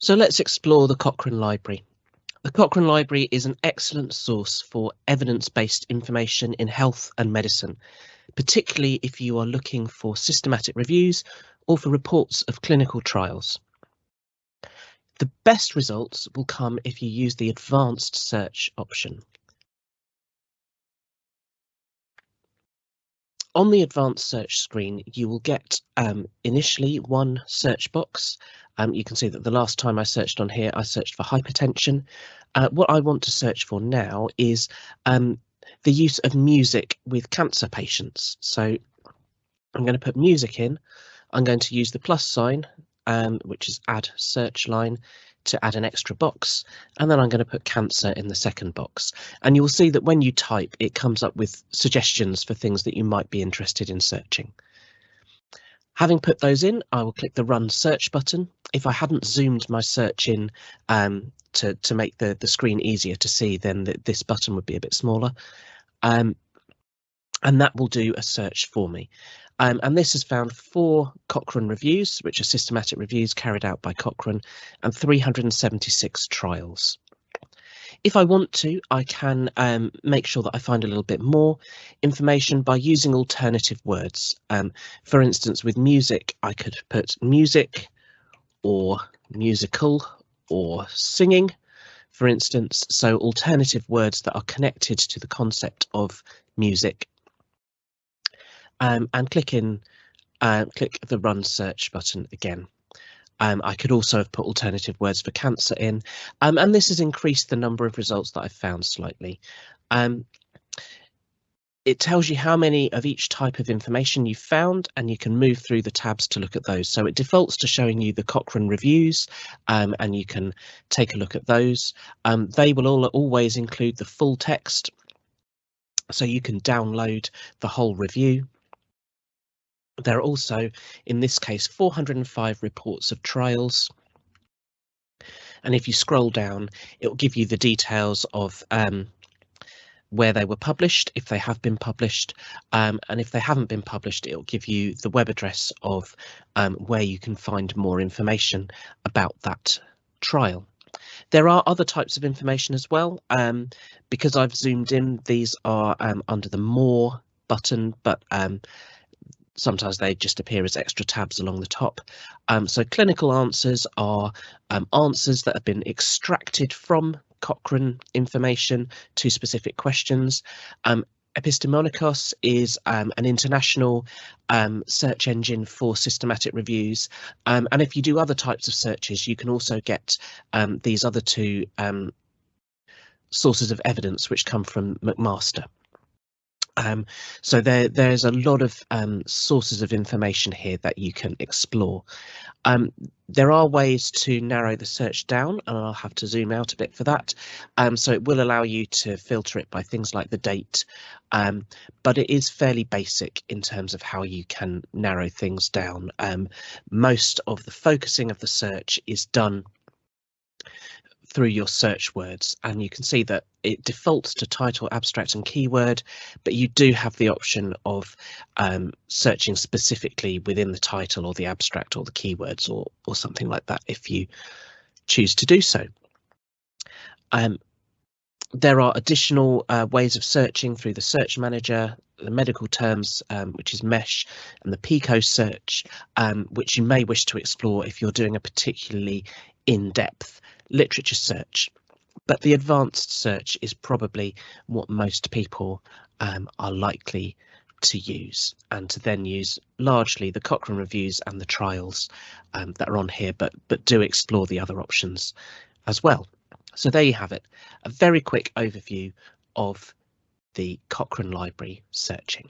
So let's explore the Cochrane Library. The Cochrane Library is an excellent source for evidence-based information in health and medicine, particularly if you are looking for systematic reviews or for reports of clinical trials. The best results will come if you use the advanced search option. On the advanced search screen, you will get um, initially one search box. Um, you can see that the last time I searched on here, I searched for hypertension. Uh, what I want to search for now is um, the use of music with cancer patients. So I'm going to put music in. I'm going to use the plus sign, um, which is add search line to add an extra box and then I'm going to put cancer in the second box and you'll see that when you type it comes up with suggestions for things that you might be interested in searching. Having put those in, I will click the run search button. If I hadn't zoomed my search in um, to, to make the, the screen easier to see, then the, this button would be a bit smaller. Um, and that will do a search for me. Um, and this has found four Cochrane reviews, which are systematic reviews carried out by Cochrane, and 376 trials. If I want to, I can um, make sure that I find a little bit more information by using alternative words. Um, for instance, with music, I could put music or musical or singing, for instance. So alternative words that are connected to the concept of music um, and click in, uh, click the run search button again. Um, I could also have put alternative words for cancer in, um, and this has increased the number of results that I've found slightly. Um, it tells you how many of each type of information you've found and you can move through the tabs to look at those. So it defaults to showing you the Cochrane reviews um, and you can take a look at those. Um, they will all always include the full text so you can download the whole review. There are also, in this case, 405 reports of trials. And if you scroll down, it will give you the details of um, where they were published, if they have been published, um, and if they haven't been published, it will give you the web address of um, where you can find more information about that trial. There are other types of information as well. Um, because I've zoomed in, these are um, under the More button, but um, sometimes they just appear as extra tabs along the top. Um, so clinical answers are um, answers that have been extracted from Cochrane information to specific questions. Um, Epistemonikos is um, an international um, search engine for systematic reviews. Um, and if you do other types of searches, you can also get um, these other two um, sources of evidence which come from McMaster. Um, so there, there's a lot of um, sources of information here that you can explore. Um, there are ways to narrow the search down, and I'll have to zoom out a bit for that. Um, so it will allow you to filter it by things like the date, um, but it is fairly basic in terms of how you can narrow things down. Um, most of the focusing of the search is done through your search words and you can see that it defaults to title, abstract and keyword, but you do have the option of um, searching specifically within the title or the abstract or the keywords or, or something like that if you choose to do so. Um, there are additional uh, ways of searching through the search manager, the medical terms, um, which is MeSH, and the PICO search, um, which you may wish to explore if you're doing a particularly in-depth literature search. But the advanced search is probably what most people um, are likely to use and to then use largely the Cochrane reviews and the trials um, that are on here, but but do explore the other options as well. So there you have it, a very quick overview of the Cochrane Library searching.